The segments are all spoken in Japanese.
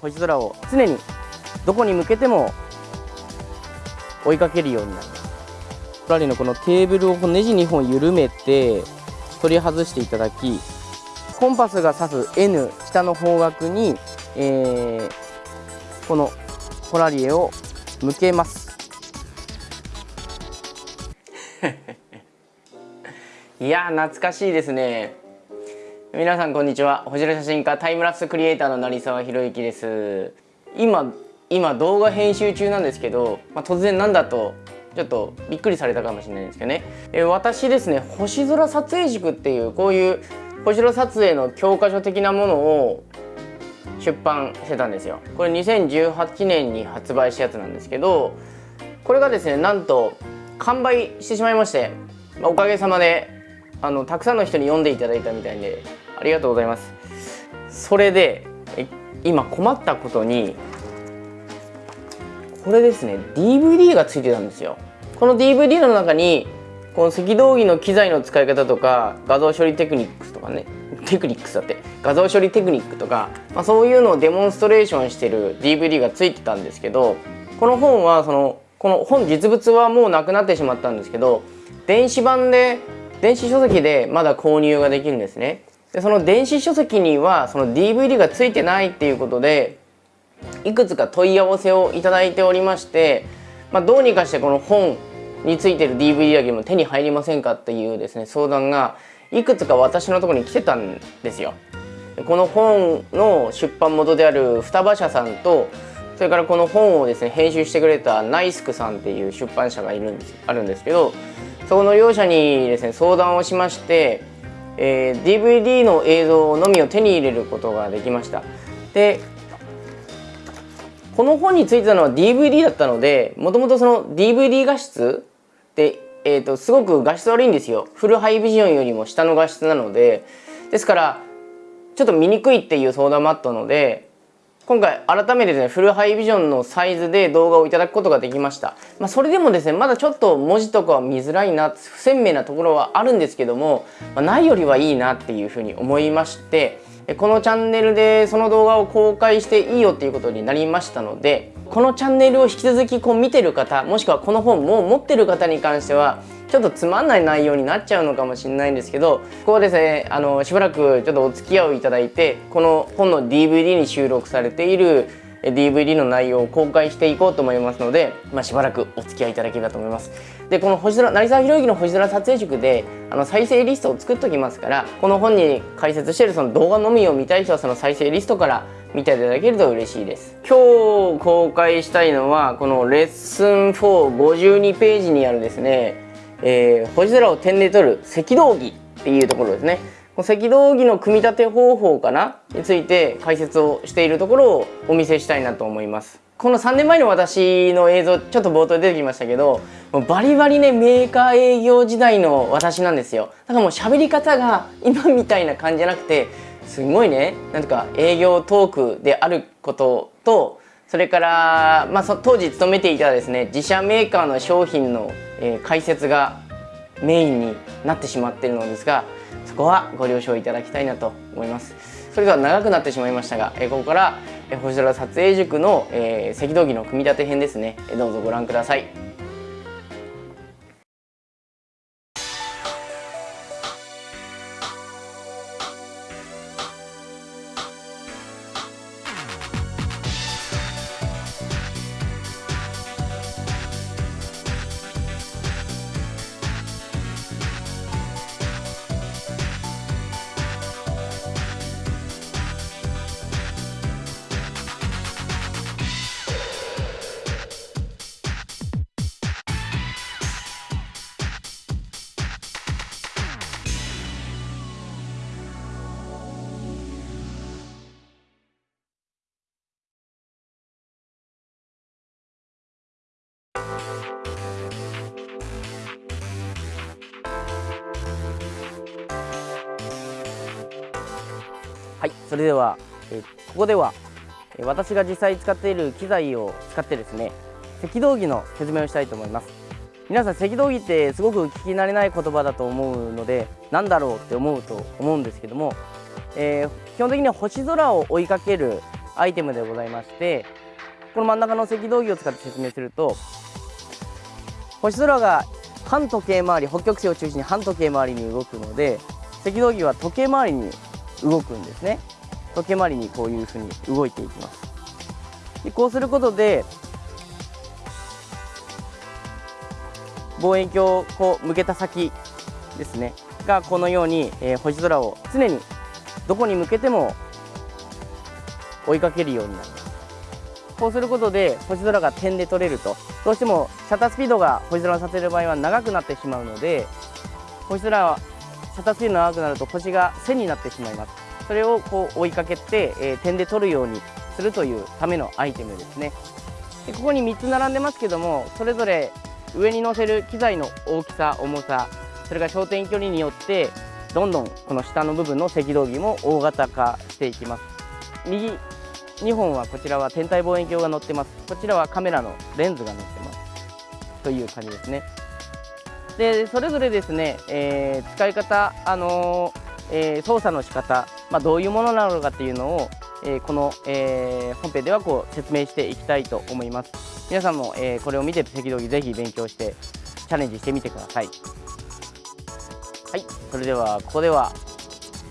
星空を常にどこに向けても追いかけるようになりますラリのこのテーブルをネジ2本緩めて取り外していただきコンパスが指す N 下の方角に、えー、このポラリエを向けますいや懐かしいですね皆さんこんにちは。星空写真家タイムラプスクリエイターの成沢宏之です。今今動画編集中なんですけど、まあ、突然なんだとちょっとびっくりされたかもしれないんですけどね、え私ですね星空撮影塾っていうこういう星空撮影の教科書的なものを出版してたんですよ。これ2018年に発売したやつなんですけどこれがですねなんと完売してしまいましてまあおかげさまであのたくさんの人に読んでいただいたみたいでりがとうございます。それで今困ったことにこれですね DVD がついてたんですよ。この DVD の中にこの赤道儀の機材の使い方とか画像処理テクニックとかねテクニックだって画像処理テクニックとか、まあ、そういうのをデモンストレーションしてる DVD がついてたんですけどこの本はそのこの本実物はもうなくなってしまったんですけど電子版で電子書籍でまだ購入ができるんですね。でその電子書籍にはその DVD がついてないっていうことでいくつか問い合わせをいただいておりまして、まあ、どうにかしてこの本についてる DVD だけも手に入りませんかっていうですね相談がいくつか私のところに来てたんですよ。この本の出版元である双葉社さんとそれからこの本をですね編集してくれたナイスクさんっていう出版社がいるんですあるんですけどそこの両者にですね相談をしまして、えー、DVD の映像のみを手に入れることができました。でこの本についてたのは DVD だったのでもともとその DVD 画質で、えーと、すごく画質悪いんですよフルハイビジョンよりも下の画質なのでですからちょっと見にくいっていう相談もあったので今回改めてですねフルハイビジョンのサイズで動画をいただくことができました、まあ、それでもですねまだちょっと文字とかは見づらいな不鮮明なところはあるんですけども、まあ、ないよりはいいなっていうふうに思いましてこのチャンネルでその動画を公開していいよっていうことになりましたのでこのチャンネルを引き続きこう見てる方もしくはこの本もう持ってる方に関してはちょっとつまんない内容になっちゃうのかもしれないんですけどここはですねあのしばらくちょっとお付き合いをいただいてこの本の DVD に収録されている DVD の内容を公開していこうと思いますので、まあ、しばらくお付き合いいただければと思います。でこの星空成沢宏之の星空撮影塾であの再生リストを作っておきますからこの本に解説してるその動画のみを見たい人はその再生リストから見ていただけると嬉しいです今日公開したいのはこのレッスン452ページにあるですね、えー、星空を点で撮る赤道儀っていうところですね赤道儀の組み立て方法かな？について解説をしているところをお見せしたいなと思います。この3年前の私の映像ちょっと冒頭で出てきましたけどもうバリバリねメーカー営業時代の私なんですよ。だからもう喋り方が今みたいな感じじゃなくてすごいねなんとか営業トークであることとそれから、まあ、当時勤めていたですね自社メーカーの商品の、えー、解説がメインになってしまっているのですがそこはご了承いただきたいなと思います。それでは長くなってしまいましたが、え、ここから星空撮影塾の、え、赤道儀の組み立て編です。ねどうぞご覧くださいそれでは、えここでは私が実際使っている機材を使ってですね赤道儀の説明をしたいと思います。皆さん赤道儀ってすごく聞き慣れない言葉だと思うので何だろうって思うと思うんですけども、えー、基本的には星空を追いかけるアイテムでございましてこの真ん中の赤道儀を使って説明すると星空が半時計回り北極星を中心に半時計回りに動くので赤道儀は時計回りに動くんですね。時計回りにこういうふうに動いていきます。でこうすることで望遠鏡をこう向けた先ですねがこのように、えー、星空を常にどこに向けても追いかけるようになります。こうすることで星空が点で撮れるとどうしてもシャッタースピードが星空をさせる場合は長くなってしまうので星空はシャッタースピードが長くなると星が線になってしまいます。それをこう追いかけて、えー、点で撮るようにするというためのアイテムですね。でここに3つ並んでますけどもそれぞれ上に載せる機材の大きさ重さそれから焦点距離によってどんどんこの下の部分の赤道儀も大型化していきます。右2本はこちらは天体望遠鏡が載ってます。こちらはカメラのレンズが載ってます。という感じですね。でそれぞれですね、えー、使い方、あのー、えー、操作の仕方、まあ、どういうものなのかっていうのを、えこの、え本編ではこう説明していきたいと思います。皆さんも、えこれを見て赤道儀ぜひ勉強してチャレンジしてみてください。はいそれではここでは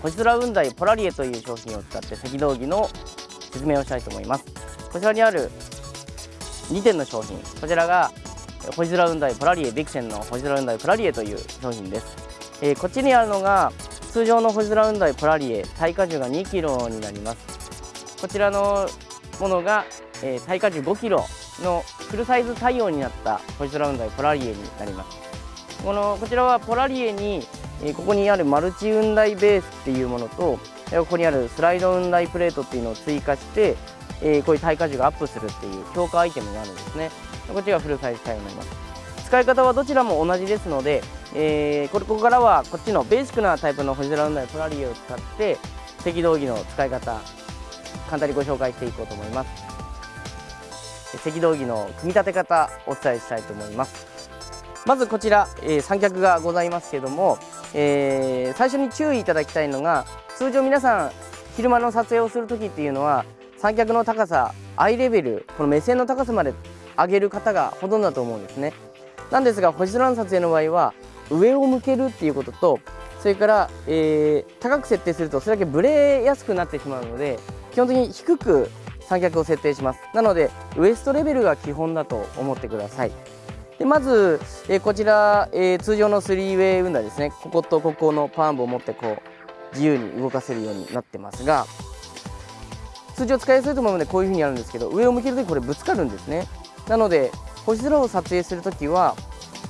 星空雲台ポラリエという商品を使って赤道儀の説明をしたいと思います。こちらにある2点の商品こちらが星空雲台プラリエビクセンの星空雲台プラリエという商品です、え、こっちにあるのが通常の星空雲台プラリエ耐荷重が 2kg になります。こちらのものが、えー、耐荷重 5kg のフルサイズ対応になった星空雲台プラリエになります。このこちらはポラリエに、えー、ここにあるマルチ雲台ベースっていうものとここにあるスライド雲台プレートっていうのを追加して、えー、こういう耐荷重がアップするっていう強化アイテムがあるんですね。こっちがフルサイズ対応になります。使い方はどちらも同じですので、えー、これここからはこっちのベーシックなタイプの星空雲台プラリエを使って赤道儀の使い方簡単にご紹介していこうと思います。赤道儀の組み立て方お伝えしたいと思います。まずこちら、えー、三脚がございますけども、えー、最初に注意いただきたいのが通常皆さん昼間の撮影をする時っていうのは三脚の高さアイレベルこの目線の高さまで上げる方がほとんどだと思うんですね。なんですが星空の撮影の場合は上を向けるっていうこととそれから、えー、高く設定するとそれだけブレやすくなってしまうので基本的に低く三脚を設定します。なのでウエストレベルが基本だと思ってください。でまず、えー、こちら、えー、通常のスリーウェイウンダーですね。こことここのパーン部を持ってこう自由に動かせるようになってますが通常使いやすいと思うのでこういう風にやるんですけど上を向けるときこれぶつかるんですね。なので星空を撮影するときは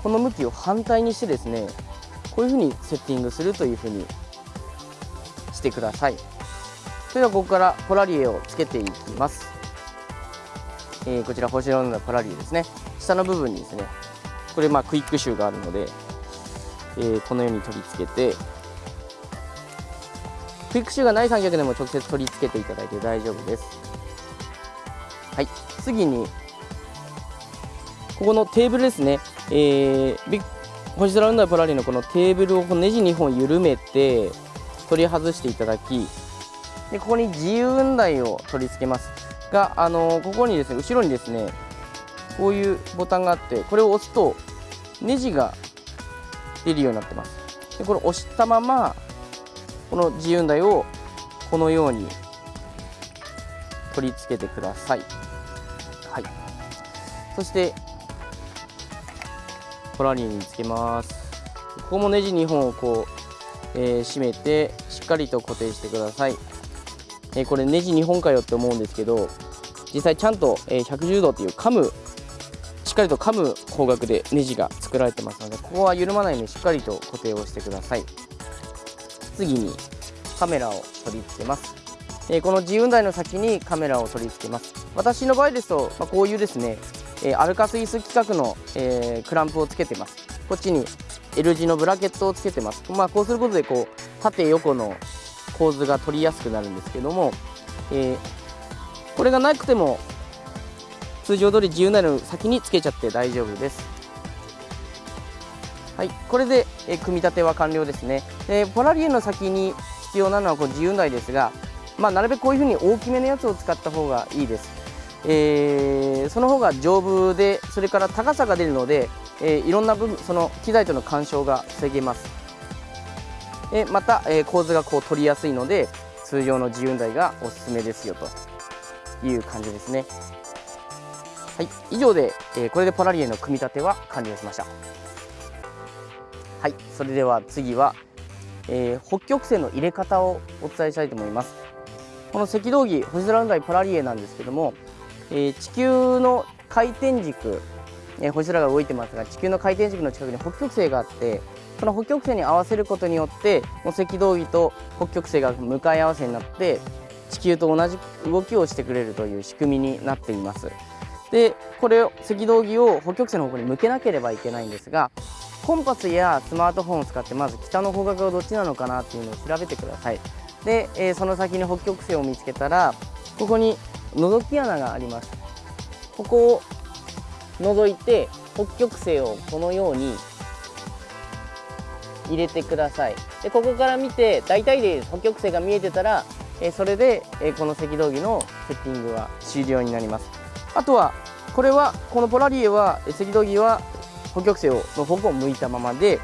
この向きを反対にしてですねこういう風にセッティングするという風にしてください。それではここからポラリエをつけていきます、えー、こちら星空のポラリエですね。下の部分にですねこれまあクイックシューがあるので、えー、このように取り付けてクイックシューがない三脚でも直接取り付けていただいて大丈夫です。はい。次にここのテーブルですね、えー、ビッ星空ウンダーポラリーのこのテーブルをネジ2本緩めて取り外していただきでここに自由雲台を取り付けます。が、あのー、ここにですね後ろにですねこういうボタンがあってこれを押すとネジが出るようになってます。でこれ押したままこの自由運台をこのように取り付けてください。はい、そしてポラリーにつけます。ここもネジ2本をこう、えー、締めてしっかりと固定してください。えー、これネジ2本かよって思うんですけど実際ちゃんと、え、110度っていう噛むしっかりと噛む方角でネジが作られてますのでここは緩まないようにしっかりと固定をしてください。次にカメラを取り付けます、えー、この自由台の先にカメラを取り付けます私の場合ですと、まあ、こういうですね、え、アルカスイス規格の、えー、クランプをつけてます。こっちに L 字のブラケットをつけてます、まあ、こうすることでこう縦横の構図が取りやすくなるんですけども、えこれがなくても通常通り自由なの先につけちゃって大丈夫です。はい、これで、え組み立ては完了ですね。でポラリエの先に必要なのはこう自由台ですが、まあ、なるべくこういうふうに大きめのやつを使った方がいいです、えー、その方が丈夫でそれから高さが出るので、えー、いろんな部分その機材との干渉が防げます。えまた、え構図がこう取りやすいので通常の自由台がおすすめですよと。いう感じですね。はい。以上で、えこれでポラリエの組み立ては完了しました。はい。それでは次は、えー、北極星の入れ方をお伝えしたいと思います。この赤道儀星空雲台ポラリエなんですけども、えー、地球の回転軸、えー、星空が動いてますが地球の回転軸の近くに北極星があってこの北極星に合わせることによってこの赤道儀と北極星が向かい合わせになって地球と同じ動きをしてくれるという仕組みになっています。でこれを赤道儀を北極星の方向に向けなければいけないんですがコンパスやスマートフォンを使ってまず北の方角がどっちなのかなっていうのを調べてください。で、えー、その先に北極星を見つけたらここに覗き穴があります。ここを覗いて北極星をこのように入れてください。でここから見て大体で北極星が見えてたら、え、それで、え、この赤道儀のセッティングは終了になります。あとはこれはこのポラリエは赤道儀は北極星の方向を向いたままで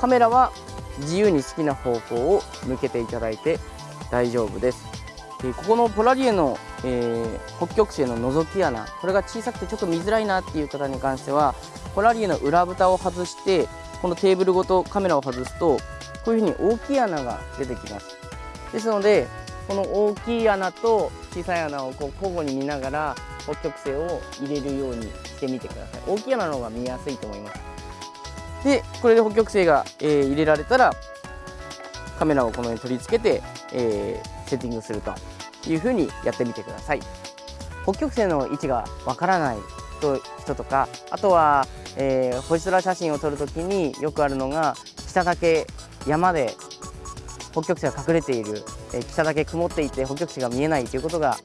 カメラは自由に好きな方向を向けていただいて大丈夫です。でここのポラリエの、えー、北極星の覗き穴。これが小さくてちょっと見づらいなっていう方に関してはポラリエの裏蓋を外してこのテーブルごとカメラを外すとこういうふうに大きい穴が出てきます。ですのでこの大きい穴と小さい穴をこう交互に見ながら北極星を入れるようにしてみてください。大きい穴の方が見やすいと思います。でこれで北極星が、えー、入れられたらカメラをこのように取り付けて、えー、セッティングすると。いうふうにやってみてください。北極星の位置がわからない人とかあとは、えー、星空写真を撮るときによくあるのが下だけ山で北極星が隠れている、えー、北だけ曇っていて北極星が見えないということが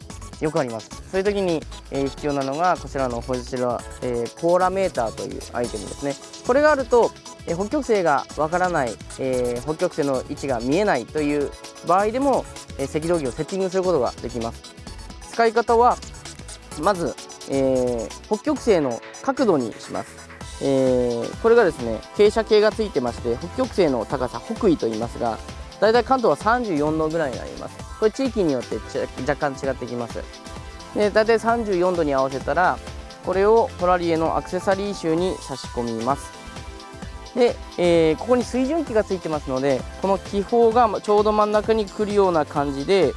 よくあります。そういう時に、えー、必要なのがこちらの星空、えー、ポーラメーターというアイテムですね。これがあると、北極星がわからない、えー、北極星の位置が見えないという場合でも、えー、赤道儀をセッティングすることができます。使い方はまず、えー、北極星の角度にします。えー、これがですね傾斜計がついてまして北極星の高さ北緯と言いますがだいたい関東は34度ぐらいになります。これ地域によって若干違ってきます。でだいたい34度に合わせたらこれをポラリエのアクセサリー集に差し込みます。で、えー、ここに水準器がついてますのでこの気泡がちょうど真ん中に来るような感じで、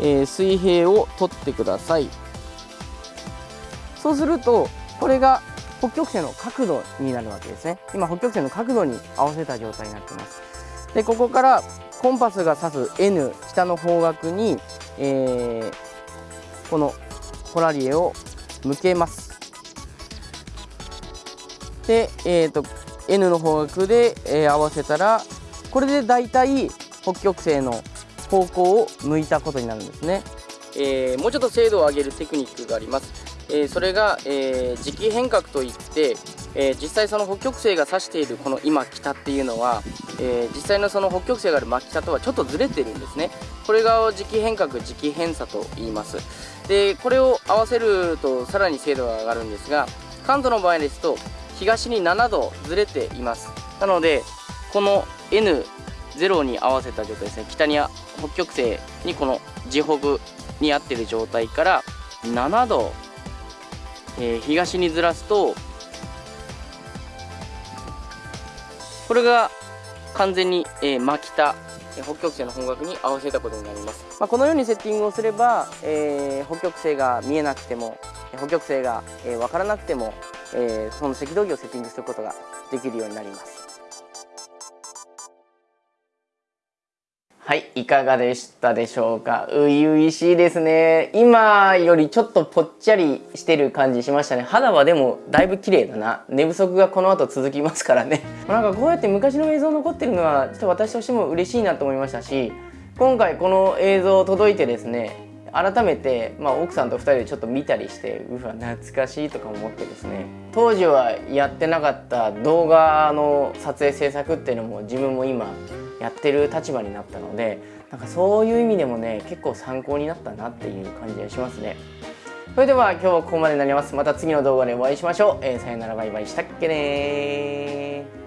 えー、水平を取ってください。そうするとこれが北極星の角度になるわけですね。今北極星の角度に合わせた状態になってます。でここからコンパスが指す N 下の方角に、えー、このポラリエを向けます。で、えーと、N の方角で、えー、合わせたらこれでだいたい北極星の方向を向いたことになるんですね、えー、もうちょっと精度を上げるテクニックがあります、えー、それが、えー、磁気変革といって、え実際その北極星が指しているこの今北っていうのはえ、実際のその北極星がある真北とはちょっとずれてるんですね。これが磁気変革磁気偏差と言います。でこれを合わせるとさらに精度が上がるんですが関東の場合ですと東に7度ずれています。なのでこの N0 に合わせた状態ですね。北に北極星にこの磁北に合ってる状態から7度、えー、東にずらすとこれが完全に、えー、真北北極星の方角に合わせたことになります、まあ、このようにセッティングをすれば、えー、北極星が見えなくても北極星が、えー、分からなくても、えー、その赤道儀をセッティングすることができるようになりますはい、いかがでしたでしょうか？初々しいですね。今よりちょっとぽっちゃりしてる感じしましたね。肌はでもだいぶ綺麗だな。寝不足がこの後続きますからね。なんかこうやって昔の映像残ってるのはちょっと私としても嬉しいなと思いましたし、今回この映像届いてですね、改めて、まあ、奥さんと2人でちょっと見たりしてうわ懐かしいとか思ってですね。当時はやってなかった動画の撮影制作っていうのも自分も今やってる立場になったのでなんかそういう意味でもね結構参考になったなっていう感じがしますね。それでは今日はここまでになります。また次の動画でお会いしましょう、えー、さよならバイバイしたっけね